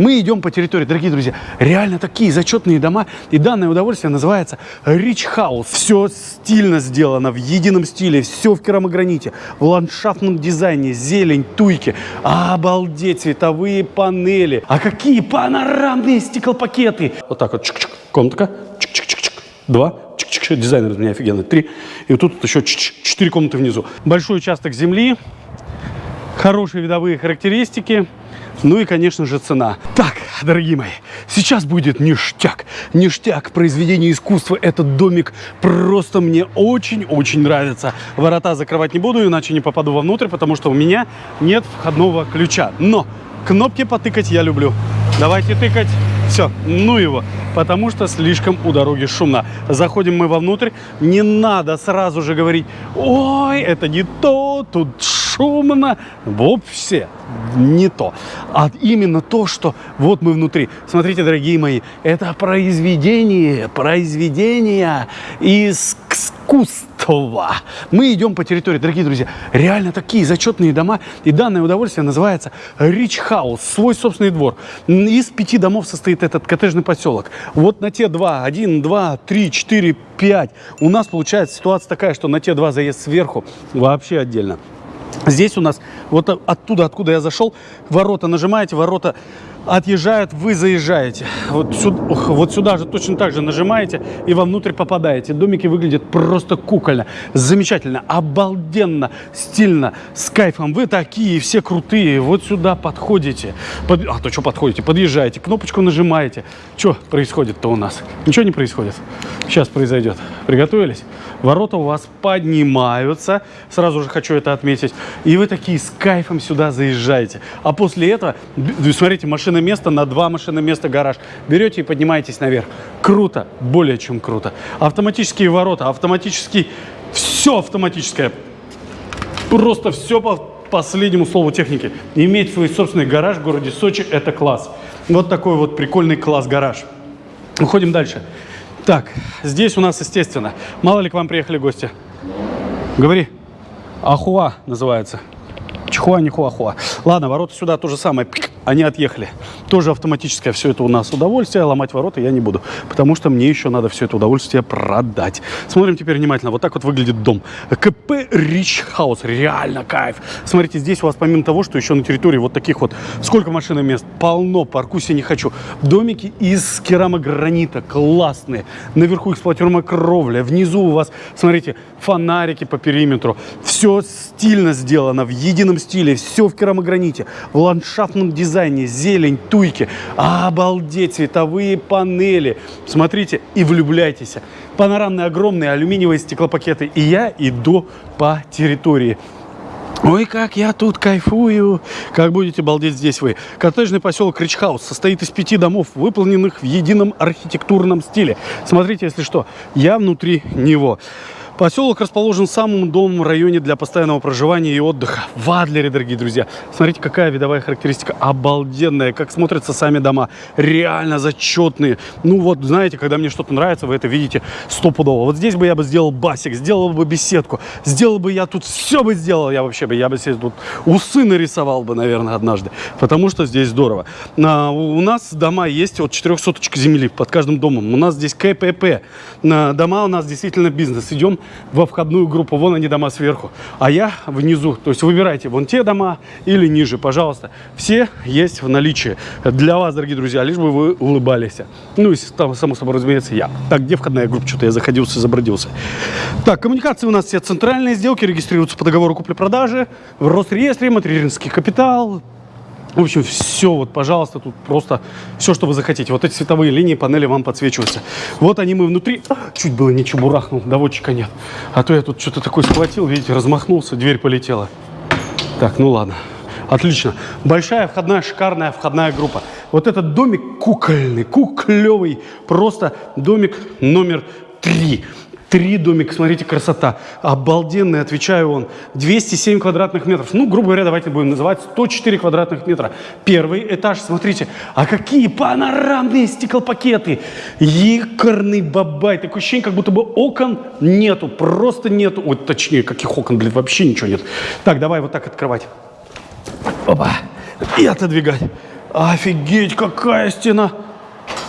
Мы идем по территории, дорогие друзья, реально такие зачетные дома. И данное удовольствие называется Rich House. Все стильно сделано, в едином стиле, все в керамограните, в ландшафтном дизайне, зелень, туйки. Обалдеть, цветовые панели. А какие панорамные стеклопакеты. Вот так вот, чик-чик, комнатка, чик-чик-чик-чик, два, чик-чик, дизайнер из меня офигенный, три. И вот тут еще четыре комнаты внизу. Большой участок земли, хорошие видовые характеристики. Ну и, конечно же, цена. Так, дорогие мои, сейчас будет ништяк. Ништяк произведения искусства. Этот домик просто мне очень-очень нравится. Ворота закрывать не буду, иначе не попаду вовнутрь, потому что у меня нет входного ключа. Но кнопки потыкать я люблю. Давайте тыкать. Все, ну его, потому что слишком у дороги шумно. Заходим мы вовнутрь. Не надо сразу же говорить, ой, это не то, тут шумно. Вовсе не то. А именно то, что вот мы внутри. Смотрите, дорогие мои, это произведение, произведение искусства. Мы идем по территории, дорогие друзья, реально такие зачетные дома. И данное удовольствие называется Rich House, свой собственный двор. Из пяти домов состоит этот коттеджный поселок. Вот на те два, один, два, три, четыре, пять. У нас получается ситуация такая, что на те два заезд сверху вообще отдельно. Здесь у нас вот оттуда, откуда я зашел, ворота нажимаете, ворота отъезжают, вы заезжаете. Вот сюда, вот сюда же точно так же нажимаете и вовнутрь попадаете. Домики выглядят просто кукольно, замечательно, обалденно, стильно, с кайфом. Вы такие все крутые, вот сюда подходите. Под... А то что подходите? Подъезжаете, кнопочку нажимаете. Что происходит-то у нас? Ничего не происходит. Сейчас произойдет. Приготовились? Ворота у вас поднимаются. Сразу же хочу это отметить. И вы такие с кайфом сюда заезжаете. А после этого, смотрите, машина место на два машины места гараж. Берете и поднимаетесь наверх. Круто, более чем круто. Автоматические ворота, автоматический, все автоматическое. Просто все по последнему слову техники. Иметь свой собственный гараж в городе Сочи – это класс. Вот такой вот прикольный класс-гараж. Уходим дальше. Так, здесь у нас, естественно, мало ли к вам приехали гости. Говори. Ахуа называется. Чихуа, не хуахуа. Ладно, ворота сюда то же самое они отъехали. Тоже автоматическое все это у нас удовольствие. Ломать ворота я не буду, потому что мне еще надо все это удовольствие продать. Смотрим теперь внимательно. Вот так вот выглядит дом. КП Рич Хаус. Реально кайф. Смотрите, здесь у вас помимо того, что еще на территории вот таких вот, сколько машин мест, полно, паркусь я не хочу. Домики из керамогранита, классные. Наверху эксплуатируемая кровля. Внизу у вас, смотрите, фонарики по периметру. Все стильно сделано, в едином стиле, все в керамограните, в ландшафтном дизайне дизайне, зелень, туйки. Обалдеть, цветовые панели. Смотрите и влюбляйтесь. Панорамные огромные алюминиевые стеклопакеты. И я иду по территории. Ой, как я тут кайфую! Как будете балдеть здесь вы. Коттеджный поселок Ричхаус состоит из пяти домов, выполненных в едином архитектурном стиле. Смотрите, если что, я внутри него. Поселок расположен в самом удобном районе для постоянного проживания и отдыха. В Адлере, дорогие друзья. Смотрите, какая видовая характеристика. Обалденная. Как смотрятся сами дома. Реально зачетные. Ну вот, знаете, когда мне что-то нравится, вы это видите стопудово. Вот здесь бы я бы сделал басик, сделал бы беседку. Сделал бы я тут, все бы сделал я вообще бы. Я бы себе тут усы нарисовал бы, наверное, однажды. Потому что здесь здорово. А, у нас дома есть от 4 соточек земли под каждым домом. У нас здесь КПП. А, дома у нас действительно бизнес. Идем во входную группу. Вон они дома сверху, а я внизу. То есть выбирайте вон те дома или ниже, пожалуйста. Все есть в наличии для вас, дорогие друзья, лишь бы вы улыбались. Ну и там, само собой, разумеется, я. Так, где входная группа? Что-то я заходился, забродился. Так, коммуникации у нас все центральные сделки регистрируются по договору купли-продажи, в Росреестре, материнский капитал, в общем, все, вот, пожалуйста, тут просто все, что вы захотите. Вот эти световые линии, панели вам подсвечиваются. Вот они мы внутри. Чуть было не чебурахнул, доводчика нет. А то я тут что-то такое схватил, видите, размахнулся, дверь полетела. Так, ну ладно. Отлично. Большая входная, шикарная входная группа. Вот этот домик кукольный, куклевый. Просто домик номер три. Три домика, смотрите, красота. Обалденный, отвечаю он. 207 квадратных метров. Ну, грубо говоря, давайте будем называть 104 квадратных метра. Первый этаж, смотрите. А какие панорамные стеклопакеты. Якорный бабай. Такое ощущение, как будто бы окон нету. Просто нету. Ой, точнее, каких окон, блин, вообще ничего нет. Так, давай вот так открывать. Опа. И отодвигать. Офигеть, какая стена!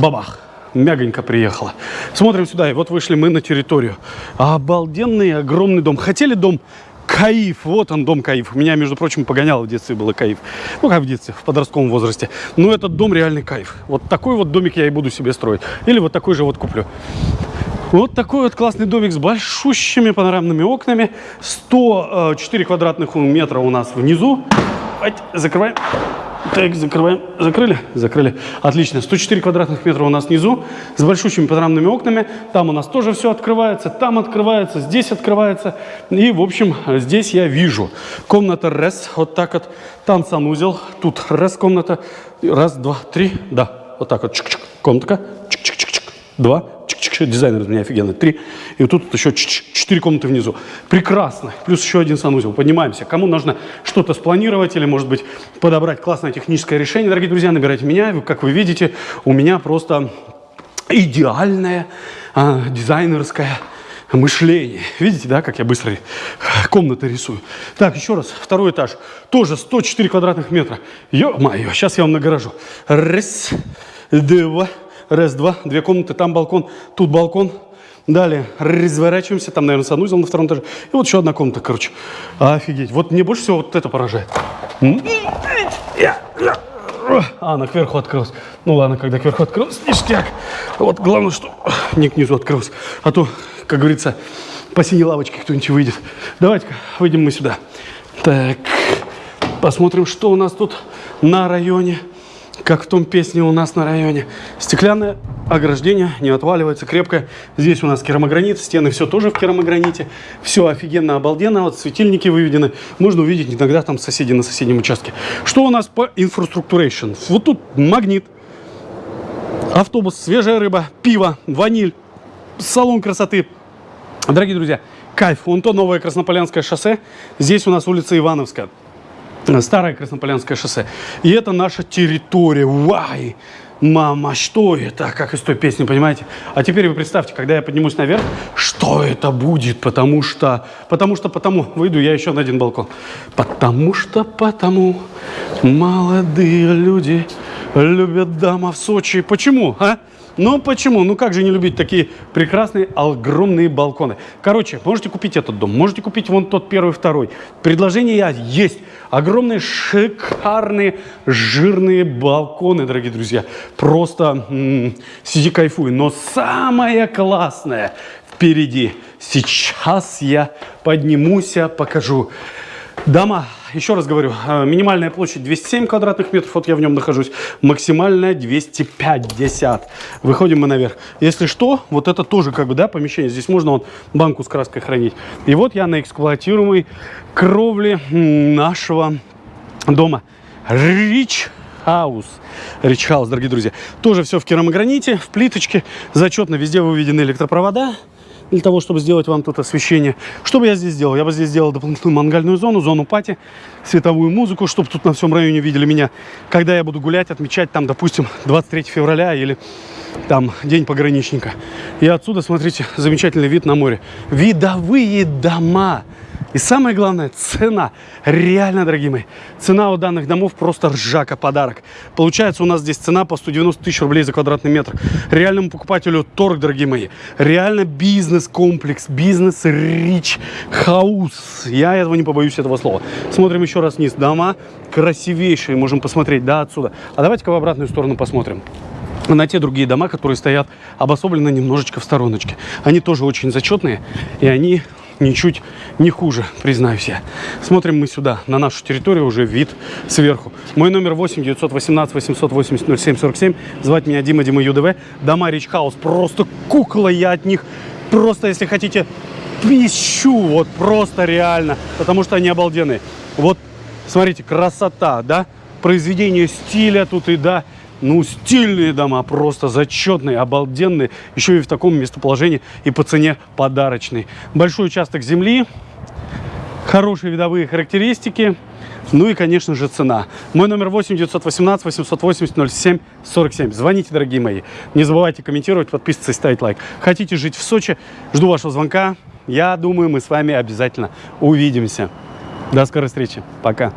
Бабах! Мягонько приехала. Смотрим сюда, и вот вышли мы на территорию. Обалденный огромный дом. Хотели дом Каиф, вот он, дом Каиф. У меня, между прочим, погонял в детстве было Каиф. Ну, как в детстве, в подростковом возрасте. Но этот дом реальный Каиф. Вот такой вот домик я и буду себе строить. Или вот такой же вот куплю. Вот такой вот классный домик с большущими панорамными окнами. 104 квадратных метра у нас внизу. Закрываем. Так, закрываем. Закрыли? Закрыли. Отлично. 104 квадратных метра у нас внизу с большущими панорамными окнами. Там у нас тоже все открывается, там открывается, здесь открывается. И, в общем, здесь я вижу. Комната РЭС, вот так вот. Там санузел, тут РЭС комната. Раз, два, три, да. Вот так вот. Чик -чик. Комнатка. Чик-чик-чик-чик. Два дизайнер у меня офигенный, три. И вот тут еще четыре комнаты внизу. Прекрасно. Плюс еще один санузел. Поднимаемся. Кому нужно что-то спланировать или, может быть, подобрать классное техническое решение, дорогие друзья, набирайте меня. Как вы видите, у меня просто идеальное а, дизайнерское мышление. Видите, да, как я быстро комнаты рисую. Так, еще раз, второй этаж. Тоже 104 квадратных метра. Ё-моё, сейчас я вам нагоражу. Раз, два, раз, два, две комнаты, там балкон, тут балкон. Далее разворачиваемся, там, наверное, санузел на втором этаже. И вот еще одна комната, короче. Офигеть. Вот мне больше всего вот это поражает. А, она кверху открылась. Ну ладно, когда кверху открылась, ништяк. Вот главное, что не к низу открылась. А то, как говорится, по синей лавочке кто-нибудь выйдет. Давайте-ка выйдем мы сюда. Так, посмотрим, что у нас тут на районе как в том песне у нас на районе. Стеклянное ограждение, не отваливается, крепкое. Здесь у нас керамогранит, стены все тоже в керамограните. Все офигенно, обалденно. Вот светильники выведены. Можно увидеть иногда там соседи на соседнем участке. Что у нас по инфраструктурейшн? Вот тут магнит, автобус, свежая рыба, пиво, ваниль, салон красоты. Дорогие друзья, кайф. Вон то новое Краснополянское шоссе. Здесь у нас улица Ивановская. Старое Краснополянское шоссе. И это наша территория. Вай! Мама, что это? Как из той песни, понимаете? А теперь вы представьте, когда я поднимусь наверх, что это будет? Потому что, потому что, потому, выйду я еще на один балкон. Потому что, потому, молодые люди любят дама в Сочи. Почему, а? Ну почему? Ну как же не любить такие прекрасные огромные балконы? Короче, можете купить этот дом, можете купить вон тот первый, второй. Предложение есть. Огромные, шикарные, жирные балконы, дорогие друзья. Просто м-м, сиди кайфуй. Но самое классное впереди. Сейчас я поднимусь, покажу. Дома еще раз говорю, э, минимальная площадь 207 квадратных метров, вот я в нем нахожусь, максимальная 250. Выходим мы наверх. Если что, вот это тоже как бы, да, помещение, здесь можно вот банку с краской хранить. И вот я на эксплуатируемой кровле нашего дома. Рич Хаус. Рич Хаус, дорогие друзья. Тоже все в керамограните, в плиточке. Зачетно везде выведены электропровода для того, чтобы сделать вам тут освещение. Что бы я здесь сделал? Я бы здесь сделал дополнительную мангальную зону, зону пати, световую музыку, чтобы тут на всем районе видели меня, когда я буду гулять, отмечать там, допустим, 23 февраля или там день пограничника. И отсюда, смотрите, замечательный вид на море. Видовые дома. И самое главное, цена. Реально, дорогие мои, цена у данных домов просто ржака подарок. Получается, у нас здесь цена по 190 тысяч рублей за квадратный метр. Реальному покупателю торг, дорогие мои. Реально бизнес-комплекс, бизнес-рич хаус. Я этого не побоюсь, этого слова. Смотрим еще раз вниз. Дома красивейшие, можем посмотреть, да, отсюда. А давайте-ка в обратную сторону посмотрим на те другие дома, которые стоят обособленно немножечко в стороночке. Они тоже очень зачетные, и они ничуть не хуже, признаюсь я. Смотрим мы сюда, на нашу территорию, уже вид сверху. Мой номер 8 918 880 07 47. Звать меня Дима, Дима ЮДВ. Дома Рич Хаус, просто кукла я от них. Просто, если хотите, пищу, вот просто реально, потому что они обалденные. Вот, смотрите, красота, да? Произведение стиля тут и, да, ну, стильные дома, просто зачетные, обалденные. Еще и в таком местоположении и по цене подарочный. Большой участок земли, хорошие видовые характеристики. Ну и, конечно же, цена. Мой номер 8 918 880 07 47. Звоните, дорогие мои. Не забывайте комментировать, подписываться и ставить лайк. Хотите жить в Сочи? Жду вашего звонка. Я думаю, мы с вами обязательно увидимся. До скорой встречи. Пока.